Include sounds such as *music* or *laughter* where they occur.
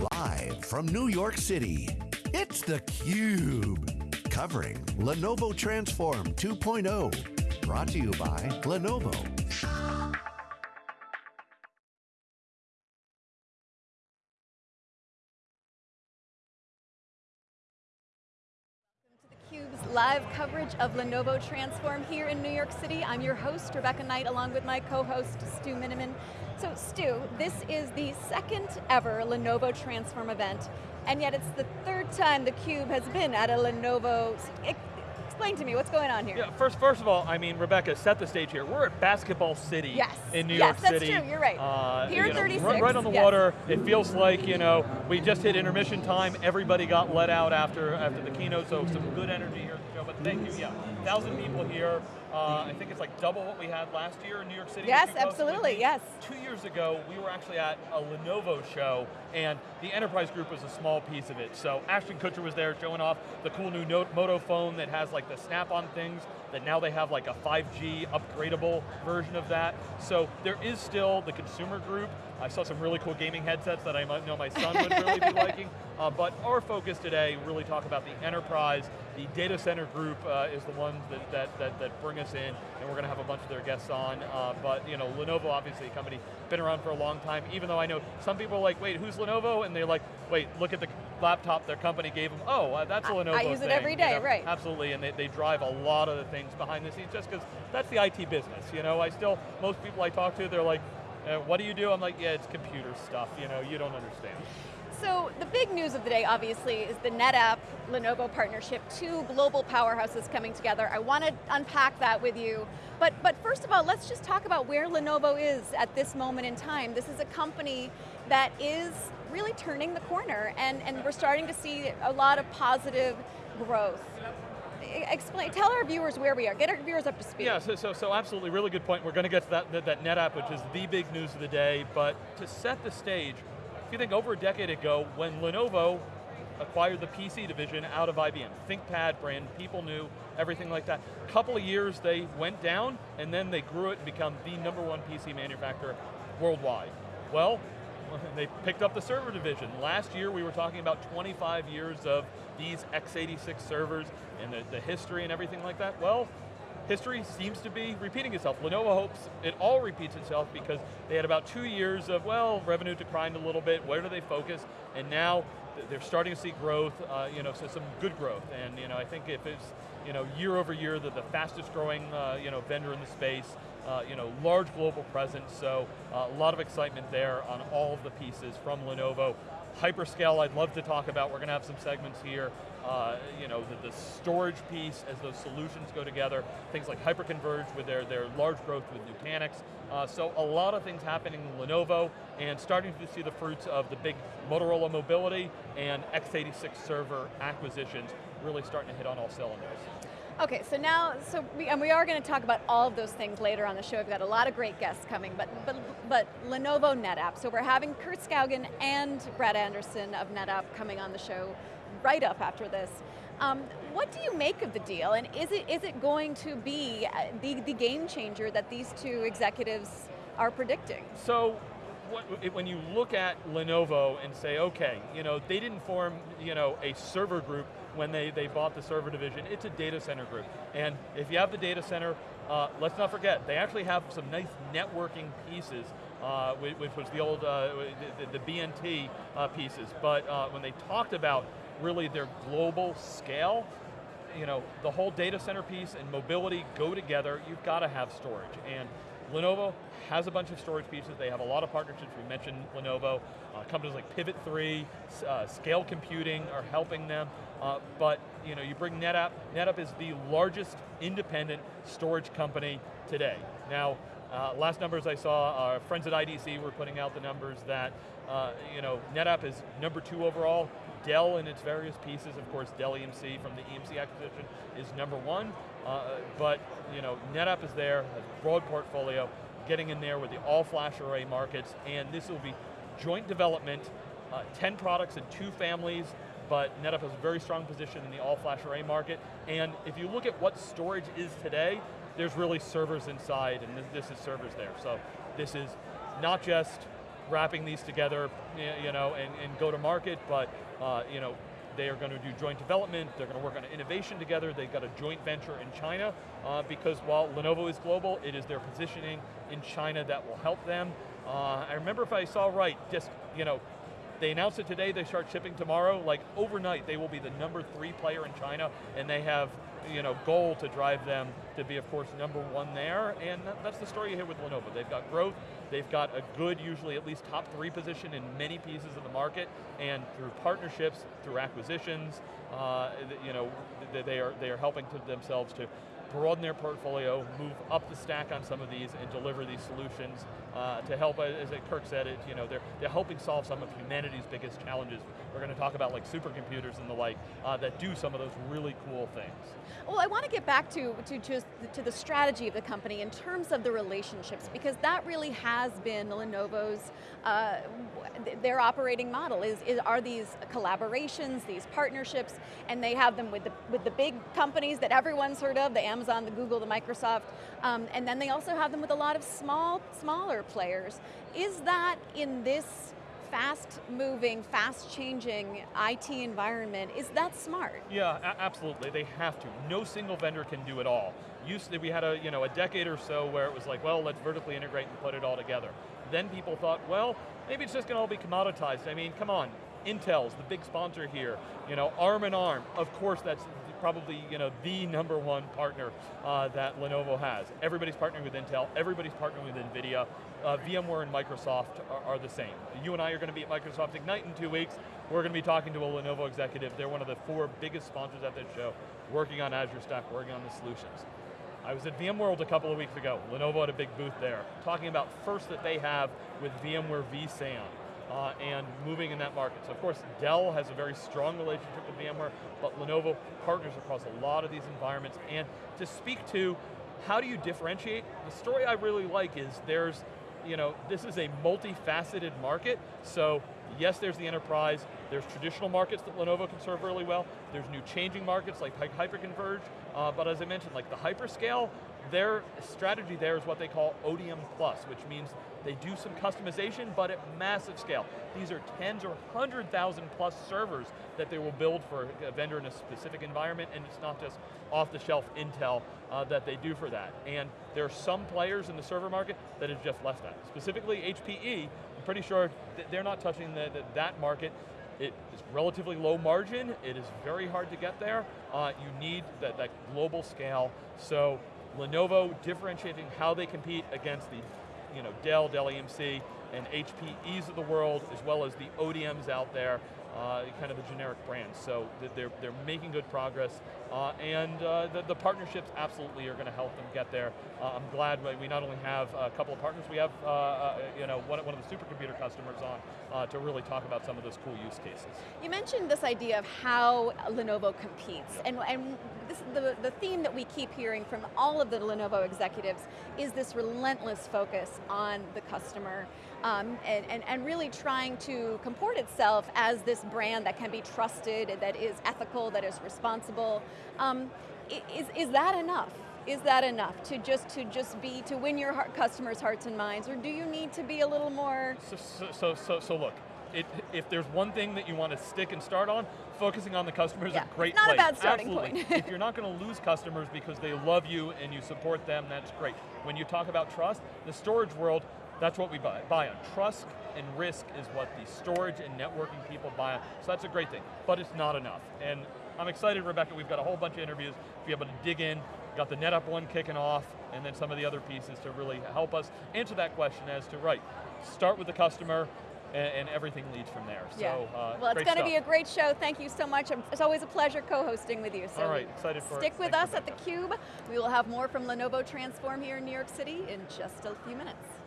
Live from New York City, it's theCUBE. Covering Lenovo Transform 2.0. Brought to you by Lenovo. Live coverage of Lenovo Transform here in New York City. I'm your host, Rebecca Knight, along with my co-host, Stu Miniman. So Stu, this is the second ever Lenovo Transform event, and yet it's the third time theCUBE has been at a Lenovo. Explain to me, what's going on here? Yeah, first, first of all, I mean, Rebecca, set the stage here. We're at Basketball City yes. in New yes, York City. Yes, that's true, you're right. Uh, Pier you know, 36. Right, right on the yes. water. It feels like, you know, we just hit intermission time. Everybody got let out after, after the keynote, so some good energy here at the show, but thank you, yeah. Thousand people here. Uh, I think it's like double what we had last year in New York City. Yes, absolutely, yes. Two years ago, we were actually at a Lenovo show, and the enterprise group was a small piece of it. So Ashton Kutcher was there showing off the cool new Moto phone that has like the snap-on things, that now they have like a 5G upgradable version of that. So there is still the consumer group. I saw some really cool gaming headsets that I might know my son would really be *laughs* liking. Uh, but our focus today, really talk about the enterprise, the data center group uh, is the ones that, that, that, that, bring us in, and we're going to have a bunch of their guests on. Uh, but you know, Lenovo, obviously a company, been around for a long time, even though I know some people are like, wait, who's Lenovo? And they're like, wait, look at the laptop their company gave them. Oh, uh, that's a Lenovo I use thing. it every day, you know? right. Absolutely, and they, they drive a lot of the things behind the scenes just because that's the IT business. You know, I still, most people I talk to, they're like, uh, what do you do? I'm like, yeah, it's computer stuff, you know, you don't understand. So the big news of the day, obviously, is the NetApp Lenovo partnership, two global powerhouses coming together. I want to unpack that with you. But, but first of all, let's just talk about where Lenovo is at this moment in time. This is a company that is really turning the corner, and, and we're starting to see a lot of positive growth explain, tell our viewers where we are, get our viewers up to speed. Yeah, so, so, so absolutely, really good point. We're going to get to that, that, that NetApp, which is the big news of the day, but to set the stage, if you think over a decade ago, when Lenovo acquired the PC division out of IBM, ThinkPad brand, people knew, everything like that. A couple of years they went down, and then they grew it and become the number one PC manufacturer worldwide. Well, *laughs* they picked up the server division. Last year we were talking about 25 years of these x86 servers and the, the history and everything like that. Well, history seems to be repeating itself. Lenovo hopes it all repeats itself because they had about two years of, well, revenue declined a little bit, where do they focus? And now they're starting to see growth, uh, you know, so some good growth. And you know, I think if it's, you know, year over year, the, the fastest growing, uh, you know, vendor in the space, uh, you know, large global presence, so uh, a lot of excitement there on all of the pieces from Lenovo. Hyperscale, I'd love to talk about. We're going to have some segments here. Uh, you know, the, the, storage piece as those solutions go together. Things like hyperconverged with their, their large growth with Nutanix. Uh, so a lot of things happening in Lenovo and starting to see the fruits of the big Motorola mobility and x86 server acquisitions really starting to hit on all cylinders. Okay, so now, so we, and we are going to talk about all of those things later on the show. We've got a lot of great guests coming, but, but, but Lenovo NetApp. So we're having Kirk Skaugen and Brad Anderson of NetApp coming on the show right up after this. Um, what do you make of the deal, and is it, is it going to be uh, the, the game changer that these two executives are predicting? So, when you look at Lenovo and say, okay, you know, they didn't form, you know, a server group when they, they bought the server division. It's a data center group. And if you have the data center, uh, let's not forget, they actually have some nice networking pieces, uh, which, which, was the old, uh, the, the, BNT uh, pieces. But uh, when they talked about really their global scale, you know, the whole data center piece and mobility go together, you've got to have storage. And Lenovo has a bunch of storage pieces. They have a lot of partnerships. We mentioned Lenovo. Uh, companies like Pivot3, uh, Scale Computing are helping them. Uh, but you know, you bring NetApp. NetApp is the largest independent storage company today. Now, uh, last numbers I saw, our friends at IDC were putting out the numbers that uh, you know, NetApp is number two overall. Dell in its various pieces, of course, Dell EMC from the EMC acquisition is number one. Uh, but you know, NetApp is there, has a broad portfolio, getting in there with the all-flash array markets, and this will be joint development, uh, 10 products and two families, but NetApp has a very strong position in the all-flash array market, and if you look at what storage is today, there's really servers inside, and this, this is servers there. So this is not just wrapping these together, you know, and, and go to market, but uh, you know, they are going to do joint development, they're going to work on innovation together, they've got a joint venture in China, uh, because while Lenovo is global, it is their positioning in China that will help them. Uh, I remember if I saw right, just, you know, they announced it today, they start shipping tomorrow, like overnight they will be the number three player in China, and they have you know, goal to drive them to be, of course, number one there, and that's the story you here with Lenovo. They've got growth, they've got a good, usually at least top three position in many pieces of the market, and through partnerships, through acquisitions, uh, you know, they are, they are helping to themselves to broaden their portfolio, move up the stack on some of these, and deliver these solutions uh, to help, as Kirk said, it, you know, they're, they're helping solve some of humanity's biggest challenges. We're going to talk about like supercomputers and the like uh, that do some of those really cool things. Well, I want to get back to, to just to the strategy of the company in terms of the relationships, because that really has been Lenovo's, uh, their operating model, is, is are these collaborations, these partnerships, and they have them with the, with the big companies that everyone's heard of, the Amazon, the Google, the Microsoft, um, and then they also have them with a lot of small, smaller players. Is that in this fast moving, fast changing IT environment, is that smart? Yeah, absolutely, they have to. No single vendor can do it all. Used to, we had a, you know, a decade or so where it was like, well, let's vertically integrate and put it all together. Then people thought, well, maybe it's just going to all be commoditized. I mean, come on, Intel's the big sponsor here. You know, ARM and ARM, of course that's probably you know, the number one partner uh, that Lenovo has. Everybody's partnering with Intel, everybody's partnering with NVIDIA. Uh, VMware and Microsoft are, are, the same. You and I are going to be at Microsoft Ignite in two weeks. We're going to be talking to a Lenovo executive. They're one of the four biggest sponsors at this show, working on Azure Stack, working on the solutions. I was at VMworld a couple of weeks ago. Lenovo had a big booth there, talking about first that they have with VMware vSAN uh, and moving in that market. So of course, Dell has a very strong relationship with VMware, but Lenovo partners across a lot of these environments. And to speak to how do you differentiate, the story I really like is there's, you know, this is a multifaceted market, so yes, there's the enterprise, there's traditional markets that Lenovo can serve really well, there's new changing markets like hyperconverged, uh, but as I mentioned, like the hyperscale, their strategy there is what they call ODM plus, which means they do some customization, but at massive scale. These are tens or 100,000 plus servers that they will build for a vendor in a specific environment, and it's not just off-the-shelf Intel uh, that they do for that. And there are some players in the server market that have just left that. Specifically HPE, I'm pretty sure they're not touching the, the, that market. It is relatively low margin, it is very hard to get there. Uh, you need that, that global scale, so Lenovo differentiating how they compete against the you know, Dell, Dell EMC, and HPEs of the world, as well as the ODMs out there, uh, kind of the generic brands. So they're, they're making good progress, uh, and uh, the, the, partnerships absolutely are going to help them get there. Uh, I'm glad we not only have a couple of partners, we have uh, uh, you know, one, one of the supercomputer customers on to really talk about some of those cool use cases. You mentioned this idea of how Lenovo competes, and, and this, the, the theme that we keep hearing from all of the Lenovo executives is this relentless focus on the customer, um, and, and, and really trying to comport itself as this brand that can be trusted, that is ethical, that is responsible. Um, is, is that enough? Is that enough to just to just be to win your heart, customers' hearts and minds, or do you need to be a little more? So so so so, look, it, if there's one thing that you want to stick and start on, focusing on the customer is yeah, a great it's not place. a bad starting Absolutely. point. if you're not going to lose customers because they love you and you support them, that's great. When you talk about trust, the storage world, that's what we buy, buy on. Trust and risk is what the storage and networking people buy on. So that's a great thing, but it's not enough. And I'm excited, Rebecca, we've got a whole bunch of interviews to be able to dig in, got the NetApp one kicking off, and then some of the other pieces to really help us answer that question as to, right, start with the customer, and, and, everything leads from there. Yeah. So, uh, well, it's going to be a great show. Thank you so much. It's always a pleasure co-hosting with you. So All right, excited for Stick it. with Thanks us at theCUBE. We will have more from Lenovo Transform here in New York City in just a few minutes.